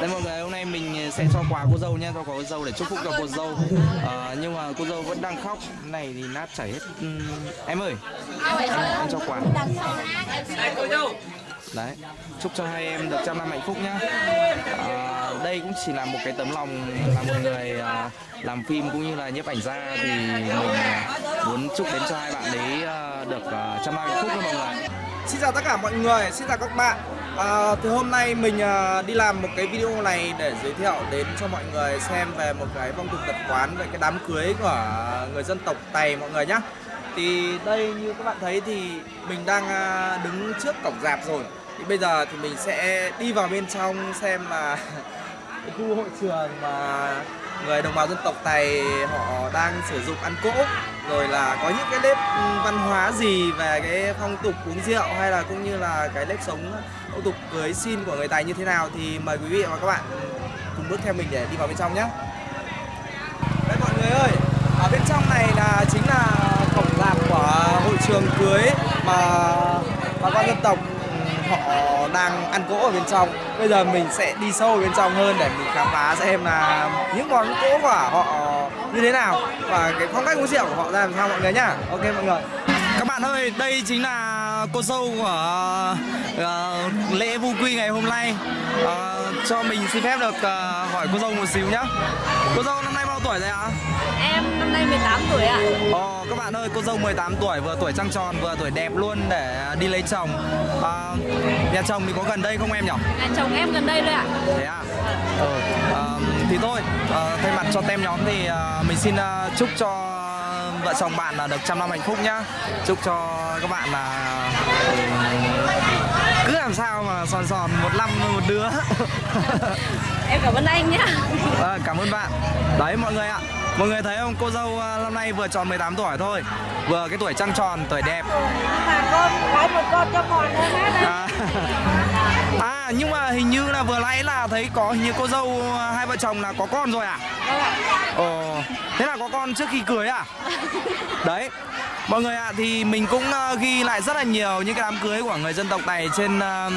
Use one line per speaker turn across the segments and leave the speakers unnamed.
Đây mọi người, hôm nay mình ờ, sẽ cho quà cô dâu nha, cho quà cô dâu để chúc phúc cho cô dâu. À, nhưng mà cô dâu vẫn đang khóc, này thì nát chảy hết. Uhm, em ơi, em, em cho quà. Đấy, chúc cho hai em được trăm năm hạnh phúc nhá. À, đây cũng chỉ là một cái tấm lòng là một người à, làm phim cũng như là nhiếp ảnh gia thì mình à, muốn chúc đến cho hai bạn đấy à, được à, trăm năm hạnh phúc cho mọi người.
Xin chào tất cả mọi người, xin chào các bạn à, Thì hôm nay mình à, đi làm một cái video này để giới thiệu đến cho mọi người xem về một cái phong tục tập quán về cái đám cưới của người dân tộc Tày mọi người nhé Thì đây như các bạn thấy thì mình đang à, đứng trước cổng rạp rồi. Thì bây giờ thì mình sẽ đi vào bên trong xem là cái khu hội trường mà người đồng bào dân tộc Tày họ đang sử dụng ăn cỗ rồi là có những cái nếp ừ, văn hóa gì về cái phong tục uống rượu hay là cũng như là cái nếp sống phong tục cưới xin của người tài như thế nào thì mời quý vị và các bạn cùng bước theo mình để đi vào bên trong nhé. Đây mọi người ơi, ở bên trong này là chính là cổng rạp của hội trường cưới mà bà con dân tộc họ đang ăn cỗ ở bên trong. Bây giờ mình sẽ đi sâu ở bên trong hơn để mình khám phá xem là những món cỗ của họ như thế nào và cái phong cách uống rượu của họ ra làm sao mọi người nhá. Ok mọi người. Các bạn ơi đây chính là cô dâu của uh, lễ vu quy ngày hôm nay. Uh, cho mình xin phép được uh, hỏi cô dâu một xíu nhá. Cô dâu năm nay bao tuổi rồi ạ?
Em năm nay 18 tuổi ạ.
Ồ, các bạn ơi, cô dâu 18 tuổi, vừa tuổi trăng tròn, vừa tuổi đẹp luôn để đi lấy chồng. À, Nhà chồng thì có gần đây không em nhỉ?
Nhà chồng em gần đây thôi ạ.
Thế à? Ừ, à, thì thôi, à, thay mặt cho tem nhóm thì à, mình xin à, chúc cho vợ chồng bạn là được trăm năm hạnh phúc nhá. Chúc cho các bạn là cứ làm sao mà sòn sòn một năm một đứa.
Em cảm ơn anh nhá.
À, Cảm ơn bạn. Đấy mọi người ạ Mọi người thấy không, cô dâu năm nay vừa tròn 18 tuổi thôi. Vừa cái tuổi trăng tròn, tuổi đẹp.
Mà con, lấy một con cho con nữa
à, à, nhưng mà hình như là vừa nãy là thấy có hình như cô dâu hai vợ chồng là có con rồi à?
Vâng ạ.
Ồ, thế là có con trước khi cưới à? Đấy Mọi người ạ, à, thì mình cũng uh, ghi lại rất là nhiều những cái đám cưới của người dân tộc này trên uh,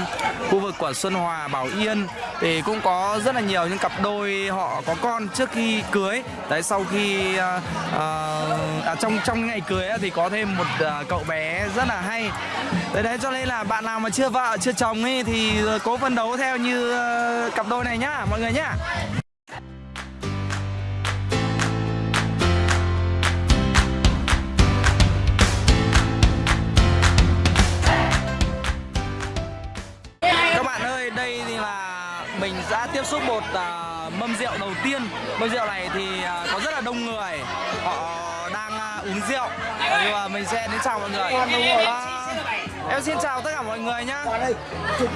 khu vực của Xuân Hòa, Bảo Yên. Thì cũng có rất là nhiều những cặp đôi họ có con trước khi cưới. Đấy, sau khi uh, uh, à, trong trong ngày cưới thì có thêm một uh, cậu bé rất là hay. Đấy, đấy cho nên là bạn nào mà chưa vợ, chưa chồng ấy thì cố phấn đấu theo như uh, cặp đôi này nhá, mọi người nhá. Tiếp xúc một uh, mâm rượu đầu tiên. Mâm rượu này thì uh, có rất là đông người. Họ đang uh, uống rượu. Nhưng mà mình sẽ đến chào mọi người. Uh, em xin chào tất cả mọi người nhá.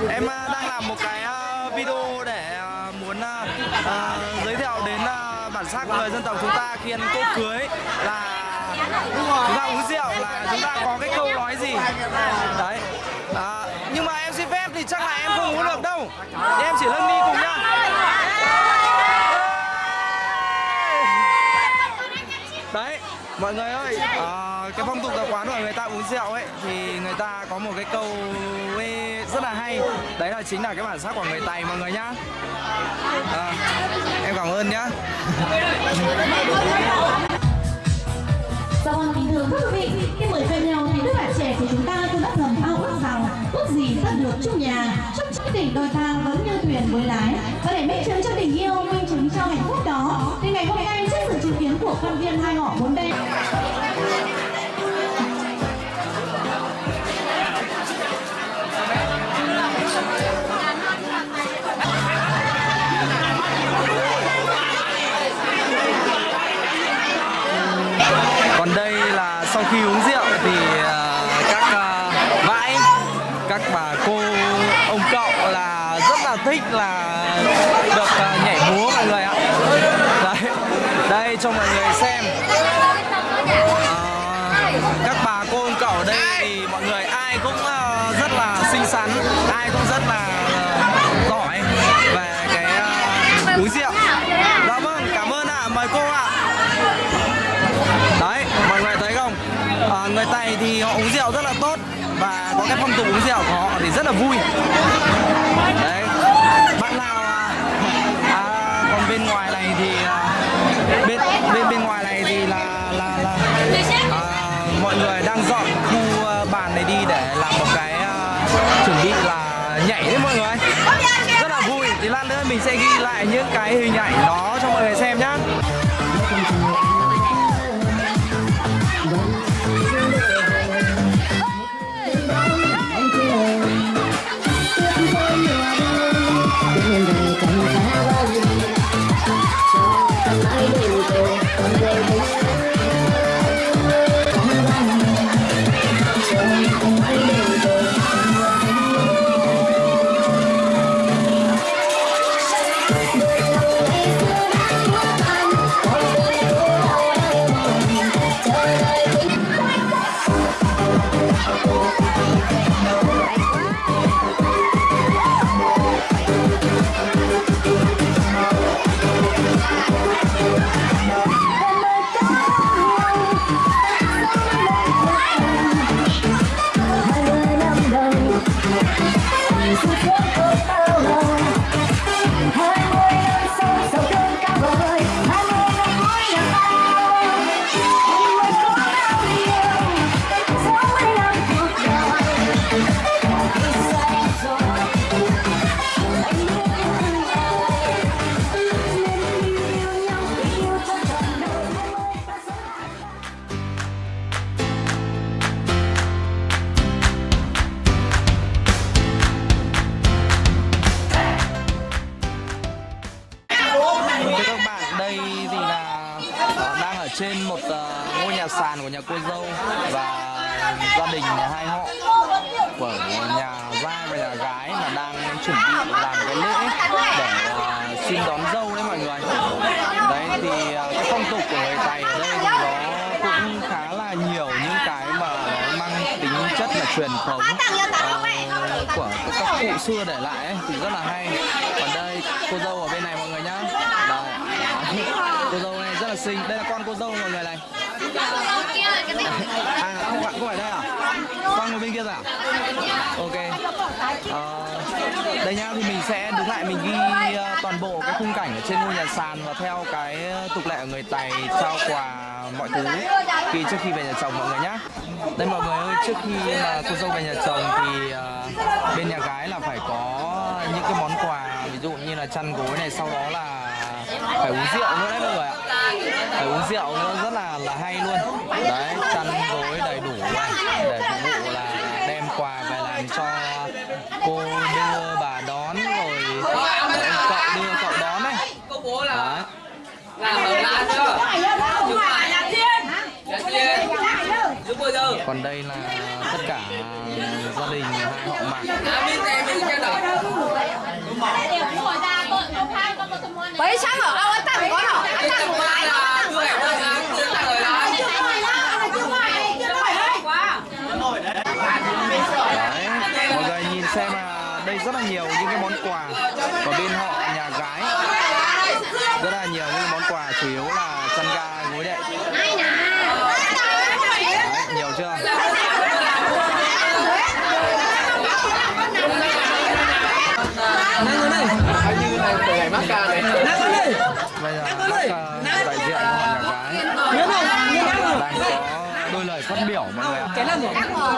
Em uh, đang làm một cái uh, video để uh, muốn uh, uh, giới thiệu đến uh, bản sắc người dân tộc chúng ta khi ăn cỗ cưới là chúng ta uống rượu là chúng ta có cái câu nói gì? Đấy thì chắc là em không uống được đâu. Thì em chỉ lưng đi cùng nhau. đấy mọi người ơi à, cái phong tục tập quán của người ta uống rượu ấy thì người ta có một cái câu rất là hay. Đấy là chính là cái bản sắc của người tày mọi người nhá. À, em cảm ơn nhá.
Dạ vâng, kính thưa quý vị, khi mời quen nhau thì đứa bạn trẻ của chúng ta cũng đã thầm ao ước ước gì rất được trong nhà, chúc chiếc tình đôi ta vẫn như thuyền với lái. Và để minh chứng cho tình yêu, minh chứng cho hạnh phúc đó, thì ngày hôm nay trước sự chứng kiến của quan viên hai họ bốn đêm.
Thích là được à, nhảy múa mọi người ạ đấy đây cho mọi người xem à, các bà cô ông cậu ở đây thì mọi người ai cũng à, rất là xinh xắn ai cũng rất là à, giỏi về cái uống rượu dạ vâng cảm ơn ạ à. mời cô ạ à. Đấy, mọi người thấy không? À, người Tày thì họ uống rượu rất là tốt và có cái phong tục uống rượu của họ thì rất là vui. Mọi người đang dọn khu ờ, bàn này đi để làm một cái ờ, chuẩn bị là nhảy đấy mọi người. Rất là vui. Thì lát nữa mình sẽ ghi lại những cái hình ảnh đó cho mọi người xem nhá. Gia đình hai họ của nhà trai và nhà gái mà đang chuẩn bị làm cái lễ để à, xin đón dâu đấy mọi người. Đấy thì à, cái phong tục của người Tày ở đây thì nó cũng khá là nhiều những cái mà nó mang tính chất là truyền thống à, của các cụ xưa để lại ấy, thì rất là hay. Còn đây cô dâu ở bên này mọi người nhá. Đây. Cô dâu này rất là xinh. Đây là con cô dâu mọi người này. À không phải không phải đây à? Con ngồi bên kia rồi à? Ok. À, đây nhá thì mình sẽ đứng lại mình ghi ờ, toàn bộ cái khung cảnh ở trên ngôi nhà sàn và theo cái ờ, tục lệ của người Tày trao quà mọi thứ khi trước khi về nhà chồng mọi người nhá. Đây mọi người ơi, trước khi mà cô dâu về nhà chồng thì uh, bên nhà gái là phải có những cái món quà ví dụ như là chăn gối này sau đó là phải uống rượu nữa đấy mọi người ạ. Phải uống rượu nữa, rất là là hay luôn. Đấy, chăn gối đầy đủ này, để phục vụ là đem quà về làm cho cô đưa, bà đón, rồi cậu đưa, cậu đón này. Đấy. Còn đây là tất cả gia đình, hai họ mạc
Vậy sáng ở đâu anh tặng có hả? Anh một cái
Đấy, mọi người nhìn xem là đây rất là nhiều những cái món quà của bên họ nhà gái. Rất là nhiều những món quà chủ yếu là chăn ga gối đệm Đấy, nhiều chưa bây giờ các ờ, đại diện của họ nhà gái đang có đôi lời phát biểu mọi người ạ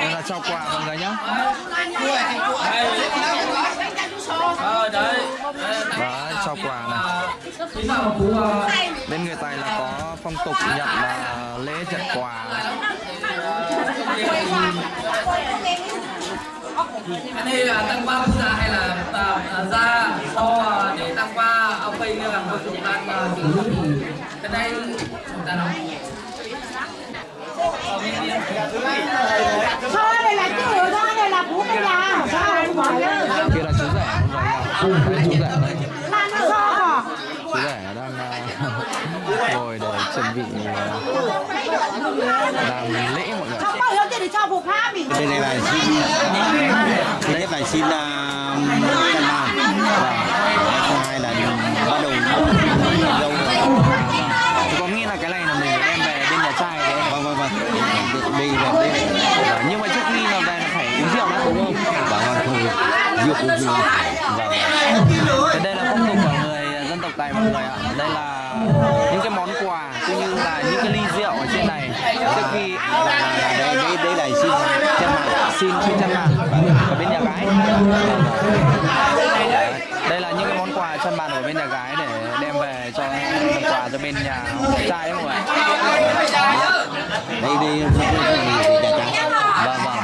đây là trao quà mọi người nhé đấy trao quà này bên người Tài là có phong tục nhận là lễ nhận quà.
Này là tăng qua phu gia hay là à, ra cho để tăng qua ông bây là một chúng ta cái đây chúng ta nói
Thôi đây là chứ thôi đây là bố cái nhà Sao anh bỏ nhá
kia là chú rể làm lễ mọi người.
Bên này là xin đây là xin uh, căn bàn và thứ hai là bắt đầu dâu
có nghĩa là cái này là mình đem về bên nhà trai đấy.
Vâng vâng vâng. Đây là đây. Là
nhưng mà trước khi là về là phải uống rượu đã đúng không?
bảo vâng thôi rượu cũng rượu và
Thế đây là phong tục của người dân tộc Tài mọi người ạ. Đây là những cái món quà cũng như là những cái ly rượu ở trên này trước khi
đây đây đây là xin chân mặt
xin chân bàn ở bên nhà gái. Đây là những cái món quà chân bàn ở bên nhà gái để đem về cho làm quà cho bên nhà trai mọi người.
đây chả
Vâng vâng.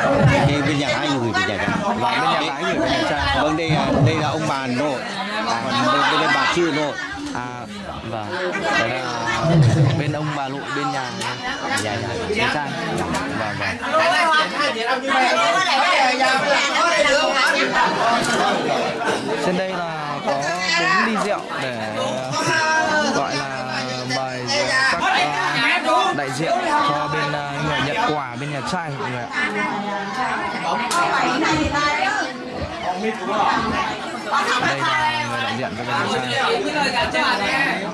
đây bên nhà hai người thì chả chả
Và bên nhà gái gửi bên nhà trai.
vâng đây đây là ông bà nội còn đây, đây là bà chưa nội
À vâng. đấy là bên ông bà nội bên nhà nhà nhà, nhà trai. Vâng vâng. Trên đây là có bốn ly rượu để ờ, gọi là mời các ờ, đại diện cho bên ờ, người nhận quà bên nhà trai mọi người ạ. Đây là người đại diện cho bên nhà trai.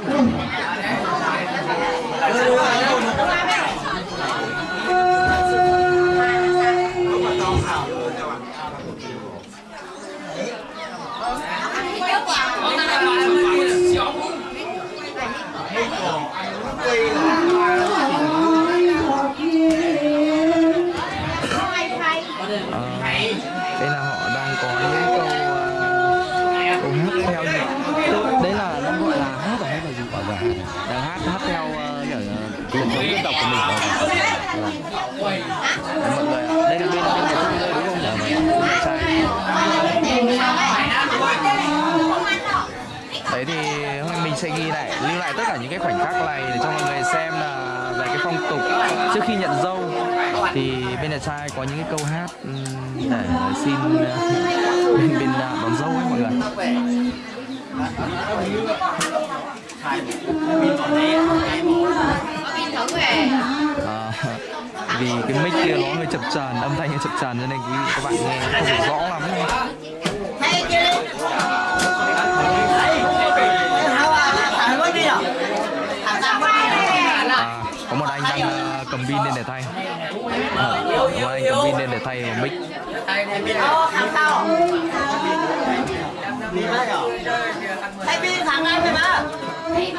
Khoảnh khắc này để cho mọi người xem là về cái phong tục trước khi nhận dâu. Thì bên nhà trai có những cái câu hát ừ, để xin ờ, bên bên ờ, đón dâu ấy mọi người. À, vì cái mic kia nó hơi chập chờn âm thanh hơi chập chờn cho nên quý vị các bạn nghe không được rõ lắm à, pin lên để thay. À, có anh cầm pin lên để thay vào mic.
Thay pin thằng anh mày mà
Đấy,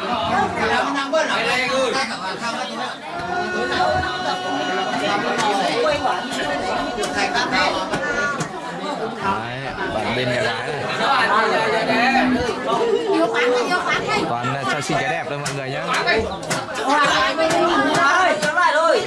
bạn bên nhà gái này. Toàn là cho xin cái đẹp thôi mọi người nhé
Ơi, trở lại rồi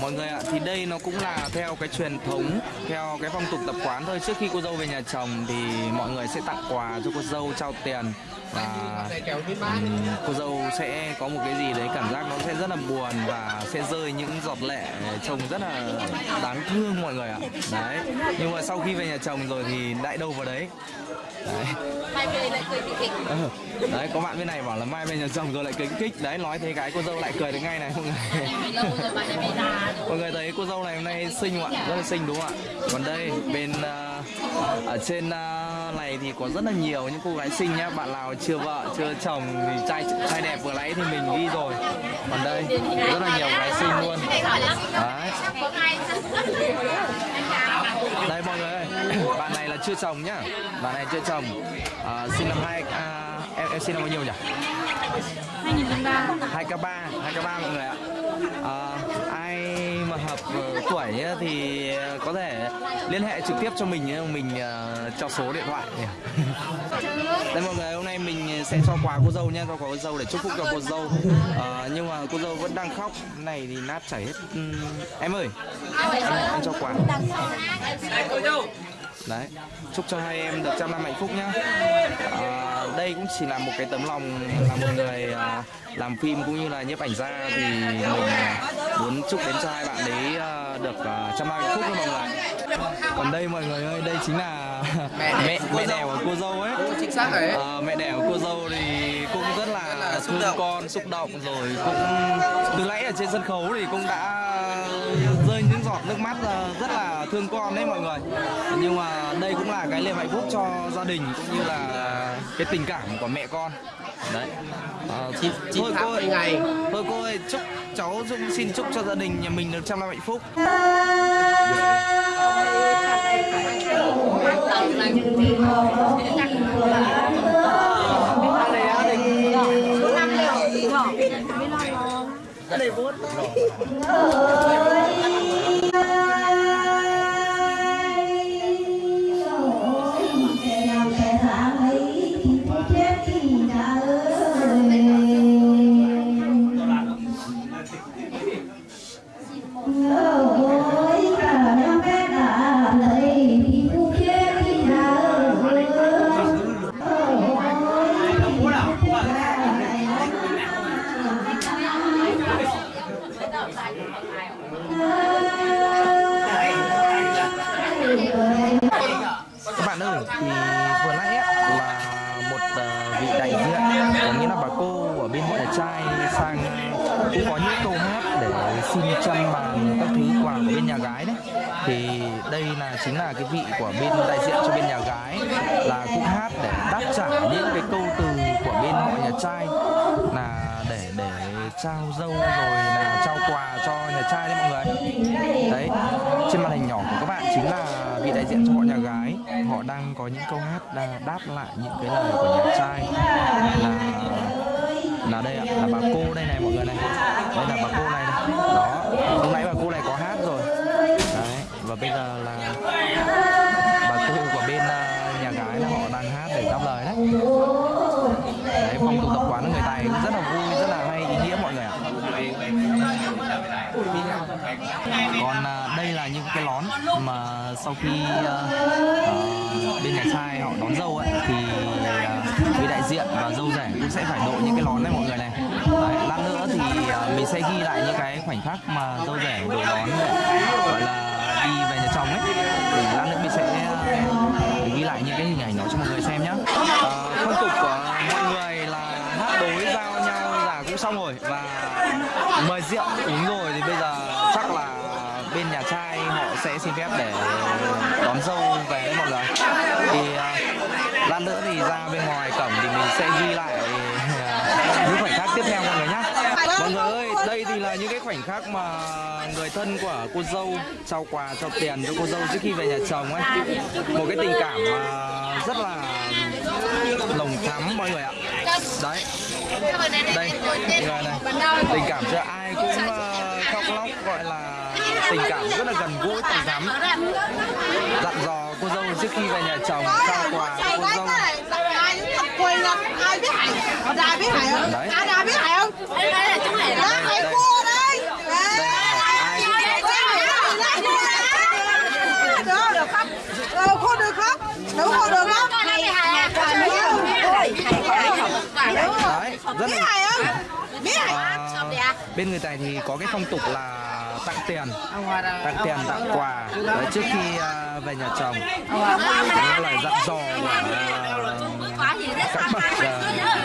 mọi người ạ thì đây nó cũng là theo cái truyền thống theo cái phong tục tập quán thôi. Trước khi cô dâu về nhà chồng thì mọi người sẽ tặng quà cho cô dâu trao tiền. Và cô dâu sẽ có một cái gì đấy cảm giác nó sẽ rất là buồn và sẽ rơi những giọt lệ trông rất là đáng thương mọi người ạ. Đấy nhưng mà sau khi về nhà chồng rồi thì lại đâu vào đấy. Đấy. Ờ, đấy có bạn bên này bảo là mai về nhà chồng rồi lại cười kích đấy nói thế cái cô dâu lại cười được ngay này mọi người. Mọi người thấy cô dâu này hôm nay xinh không ạ rất là xinh đúng không ạ? Còn đây bên uh, ở trên uh, này thì có rất là nhiều những cô gái xinh nhá. Bạn nào chưa vợ chưa chồng thì trai trai đẹp vừa nãy thì mình ghi rồi. Còn đây rất là nhiều gái xinh luôn. Đấy. Đây mọi người ơi bạn này là chưa chồng nhá. Bạn này chưa chồng. À, sinh năm hai à, em em sinh năm bao nhiêu nhỉ? 2003 2k3 2k3 mọi người ạ. À, ai mà hợp ờ, tuổi thì có thể liên hệ trực tiếp cho mình nhé mình uh, cho số điện thoại. Đây mọi người hôm nay mình sẽ cho quà cô dâu nhé cho quà cô dâu để chúc phúc cho cô dâu. Ờ, nhưng mà cô dâu vẫn đang khóc. Này thì nát chảy hết. Ừm, em ơi em, em cho quà. Đấy chúc cho hai em được trăm năm hạnh phúc nhá. À, đây cũng chỉ là một cái tấm lòng là một người à, làm phim cũng như là nhiếp ảnh gia thì mình à, muốn chúc đến cho hai bạn đấy à, được à, trăm hạnh phúc nha mọi người còn đây mọi người ơi đây chính là mẹ mẹ, mẹ đẻ của cô dâu ấy.
Chính xác đấy
Ờ, mẹ đẻ của cô dâu thì cũng rất là,
là xúc
thương
động.
con xúc động rồi cũng từ nãy ở trên sân khấu thì cũng đã giọt nước mắt rất là thương con đấy mọi người. Nhưng mà đây cũng là cái niềm hạnh phúc cho gia đình cũng như là cái tình cảm của mẹ con. Đấy. Ờ,
chín
thôi
tháng
cô ơi.
ngày.
thôi cô ơi chúc cháu Dung xin chúc cho gia đình nhà mình được trăm năm hạnh phúc các gái đấy. Thì đây là chính là cái vị của bên đại diện cho bên nhà gái là cũng hát để đáp trả những cái câu từ của bên họ nhà trai. Là để để trao dâu rồi là trao quà cho nhà trai đấy mọi người. Đấy trên màn hình nhỏ của các bạn chính là vị đại diện cho họ nhà gái. Họ đang có những câu hát đang đáp lại những cái lời của nhà trai. Là là đây ạ là bà cô đây này mọi người này. Đây là bà cô này, này. đó lúc nãy bà cô này có hát và bây giờ là bà cô của bên à, nhà gái là họ đang hát để đáp lời đấy. Đấy phong tục tập quán của người tài cũng rất là vui rất là hay ý nghĩa mọi người ạ. Còn à, đây là những cái lón mà sau khi à, à, bên nhà trai họ đón dâu ấy thì à, vị đại diện và dâu rể cũng sẽ phải đội những cái lón này mọi người này. Đấy, lát nữa thì à, mình sẽ ghi lại những cái khoảnh khắc mà dâu rể đội lón gọi là chồng ấy. Thì lát nữa mình sẽ ờ, ghi lại những cái hình ảnh đó cho mọi người xem nhé ờ, phong tục của mọi người là hát đối giao nhau là cũng xong rồi và mời rượu, uống rồi thì bây giờ chắc là bên nhà trai họ sẽ xin phép để đón dâu, về đấy mọi người. Thì ờ, lát nữa thì ra bên ngoài cổng thì mình sẽ ghi lại à, những khoảnh khắc tiếp theo mọi người nhé mọi người ơi đây thì là những cái khoảnh khắc mà người thân của cô dâu trao quà trao tiền cho cô dâu trước khi về nhà chồng ấy. Một cái tình cảm mà rất là nồng thắm mọi người ạ. Đấy. Đây người này. Tình cảm cho ai cũng ờ, khóc lóc gọi là tình cảm rất là gần gũi tình thắm dặn dò cô dâu trước khi về nhà chồng trao quà cho cô dâu. Đấy.
ai biết hại không? Đây là chú hại đó. Hại cua đây.
ai cũng
được được không ờ cô được không được không? Được không? Hại hại
đấy rất
biết
là
hại không? Biết hại
Ờ, bên người tài thì có cái phong tục là tặng tiền. Tặng tiền tặng quà. Đấy, trước khi ờ, về nhà chồng. Những lời dặn dò của các bậc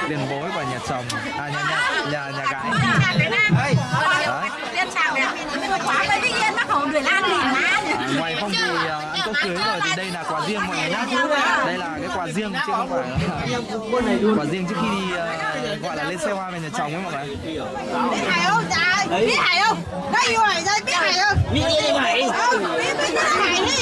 tiền bối của nhà chồng. À nhà nhà nhà, nhà gái. À, ngoài phong thì uh, ăn cỗ cưới rồi thì đây là quà riêng mọi người nhé đây là cái quà riêng chứ không phải là quà riêng trước khi đi uh, gọi là lên xe hoa về nhà chồng ấy mọi người
biết hại không trời biết hại không đây yêu hại đây biết hại không biết yêu hại biết biết hại đi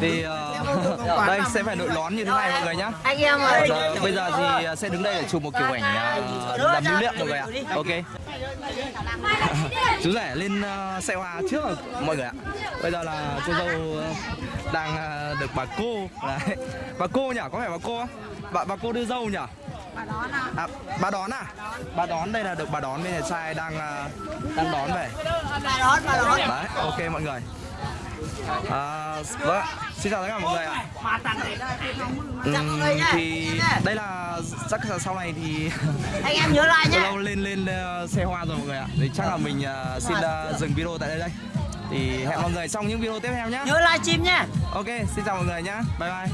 thì uh, đây sẽ phải đội lón như thế này mọi người nhá.
Anh em ơi.
Giờ, bây giờ thì ờ, sẽ đứng đây để chụp một kiểu ảnh uh, làm lưu niệm mọi người ạ. ok. Chú rể lên uh, xe hoa trước mọi người ạ. Bây giờ là cô dâu uh, đang uh, được bà cô. Đấy. Bà cô nhỉ? Có phải bà cô không? Bà, bà cô đưa dâu nhỉ? Bà đón à? à bà đón à? Bà đón đây là được bà đón bên nhà trai đang đang đón về.
Bà đón bà đón.
Đấy ok mọi người. À, vâng ạ. Xin chào tất cả mọi người ạ. Uhm, thì đây là chắc là sau này thì
anh em nhớ lại nhé.
Lâu lên lên ờ, xe hoa rồi mọi người ạ. Thì chắc là mình ờ, xin ờ, dừng video tại đây đây. Thì hẹn mọi người trong những video tiếp theo nhé.
Nhớ livestream nhé.
Ok, xin chào mọi người nhé. Bye bye.